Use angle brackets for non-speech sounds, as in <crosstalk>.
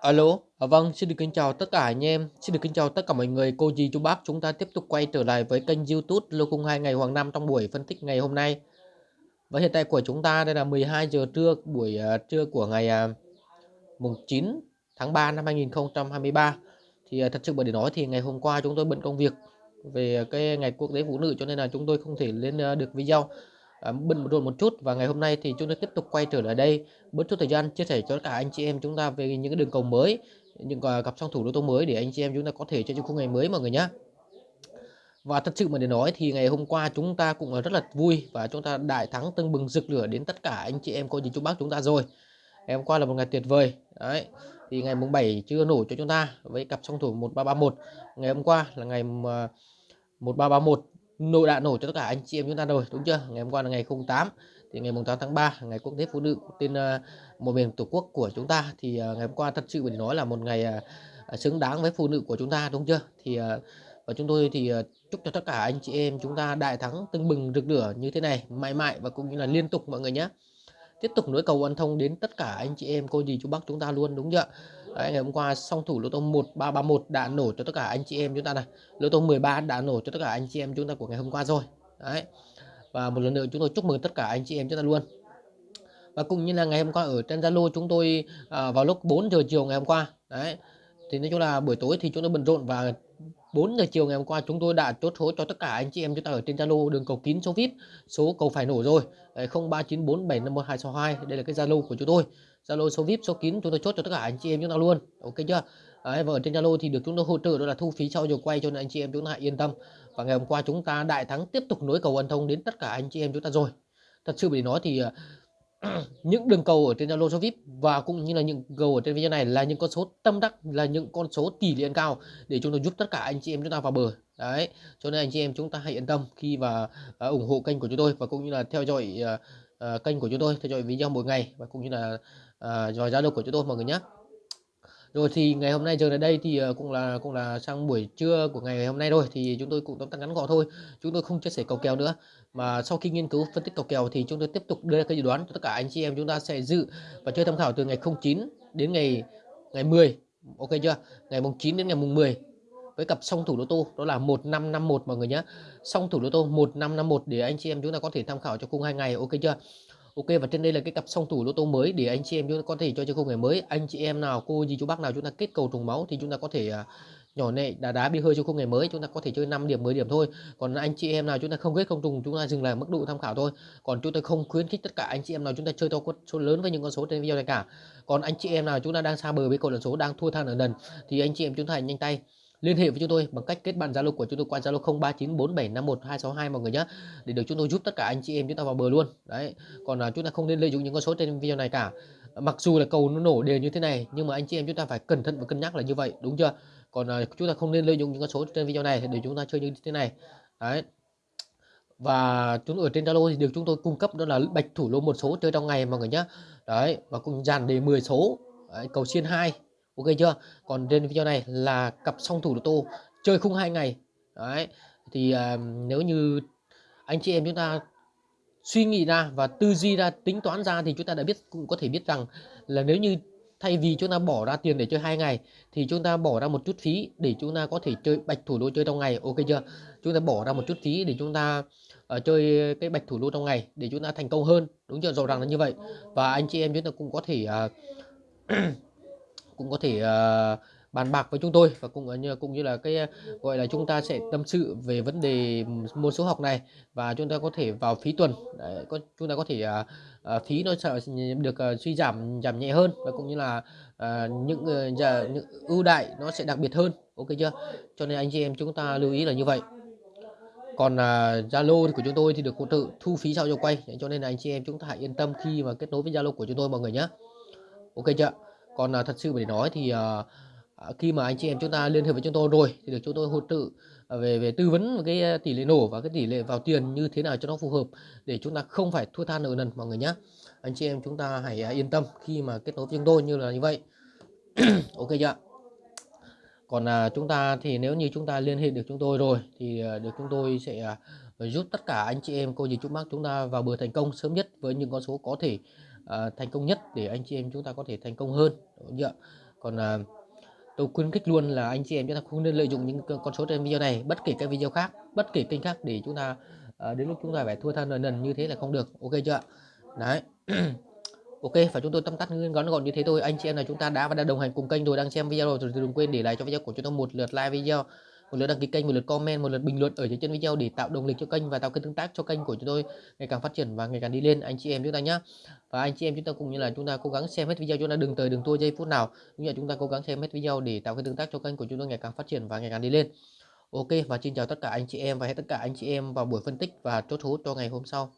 Alo, à, vâng, xin được kính chào tất cả anh em, xin được kính chào tất cả mọi người, cô dì chú bác. Chúng ta tiếp tục quay trở lại với kênh YouTube Lô 02 ngày Hoàng Nam trong buổi phân tích ngày hôm nay. Và hiện tại của chúng ta đây là 12 giờ trưa buổi uh, trưa của ngày uh, mùng 9 tháng 3 năm 2023. Thì uh, thật sự bởi để nói thì ngày hôm qua chúng tôi bận công việc về cái ngày quốc tế phụ nữ cho nên là chúng tôi không thể lên uh, được video Ờ, bận rộn một chút và ngày hôm nay thì chúng ta tiếp tục quay trở lại đây. Bớt chút thời gian chia sẻ cho cả anh chị em chúng ta về những cái đường cầu mới những uh, cặp song thủ đô tô mới để anh chị em chúng ta có thể chơi trong khung ngày mới mọi người nhé và thật sự mà để nói thì ngày hôm qua chúng ta cũng rất là vui và chúng ta đại thắng tưng bừng rực lửa đến tất cả anh chị em cô dì chú bác chúng ta rồi. Ngày hôm qua là một ngày tuyệt vời. Đấy thì ngày mùng 7 chưa nổ cho chúng ta với cặp song thủ 1331 ngày hôm qua là ngày 1331 nội đạn nổ cho tất cả anh chị em chúng ta rồi, đúng chưa? Ngày hôm qua là ngày 08 thì ngày 8 tháng 3 ngày quốc tế phụ nữ tên ờ, một miền tổ quốc của chúng ta. Thì ờ, ngày hôm qua thật sự phải nói là một ngày ờ, xứng đáng với phụ nữ của chúng ta, đúng chưa? Thì và chúng tôi thì chúc cho tất cả anh chị em chúng ta đại thắng, tưng bừng, rực lửa như thế này, mãi mãi và cũng như là liên tục, mọi người nhé tiếp tục nối cầu ăn thông đến tất cả anh chị em cô dì chú bác chúng ta luôn đúng chưa? Đấy, ngày hôm qua song thủ lô tô 1331 đã nổ cho tất cả anh chị em chúng ta này. Lô tô 13 đã nổ cho tất cả anh chị em chúng ta của ngày hôm qua rồi. Đấy. Và một lần nữa chúng tôi chúc mừng tất cả anh chị em chúng ta luôn. Và cũng như là ngày hôm qua ở trên Zalo chúng tôi à, vào lúc 4 giờ chiều ngày hôm qua. Đấy. Thì nói chung là buổi tối thì chúng tôi bận rộn và 4 giờ chiều ngày hôm qua chúng tôi đã chốt số cho tất cả anh chị em chúng ta ở trên Zalo đường cầu kín số VIP số cầu phải nổ rồi. 0394751262 đây là cái Zalo của chúng tôi. Zalo số VIP số kín chúng tôi chốt cho tất cả anh chị em chúng ta luôn. Ok chưa? Đấy, và ở trên Zalo thì được chúng tôi hỗ trợ đó là thu phí sau giờ quay cho nên anh chị em chúng ta yên tâm. Và ngày hôm qua chúng ta đại thắng tiếp tục nối cầu ân thông đến tất cả anh chị em chúng ta rồi. Thật sự để nói thì à, <clears throat> những đường cầu ở trên Zalo số VIP và cũng như là những cầu ở trên video này là những con số tâm đắc là những con số tỷ lệ cao để chúng tôi giúp tất cả anh chị em chúng ta vào bờ. Đấy cho nên anh chị em chúng ta hãy yên tâm khi và uh, à, ủng hộ kênh của chúng tôi và cũng như là theo dõi uh, uh, kênh của chúng tôi theo dõi video mỗi ngày và cũng như là uh, dõi Zalo của chúng tôi mọi người nhé rồi thì ngày hôm nay giờ đến đây thì ờ, cũng là cũng là sang buổi trưa của ngày hôm nay rồi thì chúng tôi cũng tóm tắt ngắn gọn thôi, chúng tôi không chia sẻ cầu kèo nữa. Mà sau khi nghiên cứu phân tích cầu kèo thì chúng tôi tiếp tục đưa ra cái dự đoán cho tất cả anh chị em chúng ta sẽ dự và chơi tham khảo từ ngày 09 đến ngày ngày 10 ok chưa? Ngày mùng 9 đến ngày mùng 10 với cặp song thủ lô tô, đó là 1551 mọi người nhé song thủ lô tô 1551 để anh chị em chúng ta có thể tham khảo cho khung hai ngày, ok chưa? Ok, và trên đây là cái cặp song thủ lô tô mới để anh chị em chúng ta có thể cho chơi khung ngày mới. Anh chị em nào, cô gì chú bác nào chúng ta kết cầu trùng máu thì chúng ta có thể à, nhỏ nệ đá đá bị hơi cho khung ngày mới. Chúng ta có thể chơi 5 điểm 10 điểm thôi. Còn anh chị em nào chúng ta không kết không trùng, chúng ta dừng lại mức độ tham khảo thôi. Còn chúng tôi không khuyến khích tất cả anh chị em nào chúng ta chơi to con số lớn với những con số trên video này cả. Còn anh chị em nào chúng ta đang xa bờ với cầu lần số, đang thua than ở lần thì anh chị em chúng ta hãy nhanh tay liên hệ với chúng tôi bằng cách kết bạn Zalo của chúng tôi qua Zalo 0394751262 mọi người nhé để được chúng tôi giúp tất cả anh chị em chúng ta vào bờ luôn. Đấy còn là chúng ta không nên lợi dụng những con số trên video này cả. Mặc dù là cầu nó nổ đều như thế này nhưng mà anh chị em chúng ta phải cẩn thận và cân nhắc là như vậy đúng chưa? Còn là chúng ta không nên lợi dụng những con số trên video này để chúng ta chơi như thế này. Đấy. Và chúng ở trên Zalo thì được chúng tôi cung cấp đó là bạch thủ lô một số chơi trong ngày mọi người nhé đấy và cùng dàn đề 10 số. Đấy, cầu xiên 2 ok chưa? Còn trên video này là cặp song thủ lô tô chơi khung hai ngày. Đấy thì uh, nếu như anh chị em chúng ta suy nghĩ ra và tư duy ra tính toán ra thì chúng ta đã biết cũng có thể biết rằng là nếu như thay vì chúng ta bỏ ra tiền để chơi hai ngày thì chúng ta bỏ ra một chút phí để chúng ta có thể chơi bạch thủ đô chơi trong ngày. Ok chưa? Chúng ta bỏ ra một chút phí để chúng ta uh, chơi cái bạch thủ đô trong ngày để chúng ta thành công hơn. Đúng chưa? Rõ ràng là như vậy. Và anh chị em chúng ta cũng có thể uh, cũng có thể uh, bàn bạc với chúng tôi và cũng ờ, như cũng như là cái ờ, gọi là chúng ta sẽ tâm sự về vấn đề môn số học này và chúng ta có thể vào phí tuần. Đấy, có chúng ta có thể uh, uh, phí nó sẽ được uh, suy giảm giảm nhẹ hơn và cũng như là uh, những, uh, những ưu đại nó sẽ đặc biệt hơn. Ok chưa? Cho nên anh chị em chúng ta lưu ý là như vậy. Còn Zalo uh, của chúng tôi thì được hỗ trợ thu phí sau cho quay. Cho nên là anh chị em chúng ta hãy yên tâm khi mà kết nối với Zalo của chúng tôi mọi người nhé ok chưa? Còn uh, thật sự để nói thì uh, khi mà anh chị em chúng ta liên hệ với chúng tôi rồi thì được chúng tôi hỗ trợ về về tư vấn cái tỷ lệ nổ và cái tỷ lệ vào tiền như thế nào cho nó phù hợp để chúng ta không phải thua than nợ nần mọi người nhé anh chị em chúng ta hãy yên tâm khi mà kết nối với chúng tôi như là như vậy. <clears throat> Ok chưa còn à, chúng ta thì nếu như chúng ta liên hệ được chúng tôi rồi thì à, được chúng tôi sẽ à, giúp tất cả anh chị em cô dì chú bác chúng ta vào bờ thành công sớm nhất với những con số có thể Ờ, thành công nhất để anh chị em chúng ta có thể thành công hơn. Đúng chưa? còn à, tôi khuyến khích luôn là anh chị em chúng ta không nên lợi dụng những con số trên video này bất kể các video khác bất kể kênh khác để chúng ta à, đến lúc chúng ta phải thua than lần nần như thế là không được. Ok chưa đấy. <clears throat> Ok và chúng tôi tâm tắt ngắn gọn như thế thôi. Anh chị em là chúng ta đã và đã đồng hành cùng kênh rồi đang xem video rồi thì đừng quên để lại cho video của chúng tôi một lượt like video một lượt đăng ký kênh, một lượt comment, một lượt bình luận ở dưới chân video để tạo động lực cho kênh và tạo kênh tương tác cho kênh của chúng tôi ngày càng phát triển và ngày càng đi lên. Anh chị em chúng ta nhé và anh chị em chúng ta cùng như là chúng ta cố gắng xem hết video, chúng ta đừng tới đừng tua giây phút nào. Cũng như là chúng ta cố gắng xem hết video để tạo kênh tương tác cho kênh của chúng tôi ngày càng phát triển và ngày càng đi lên. Ok, và xin chào tất cả anh chị em và hẹn tất cả anh chị em vào buổi phân tích và chốt hút cho ngày hôm sau.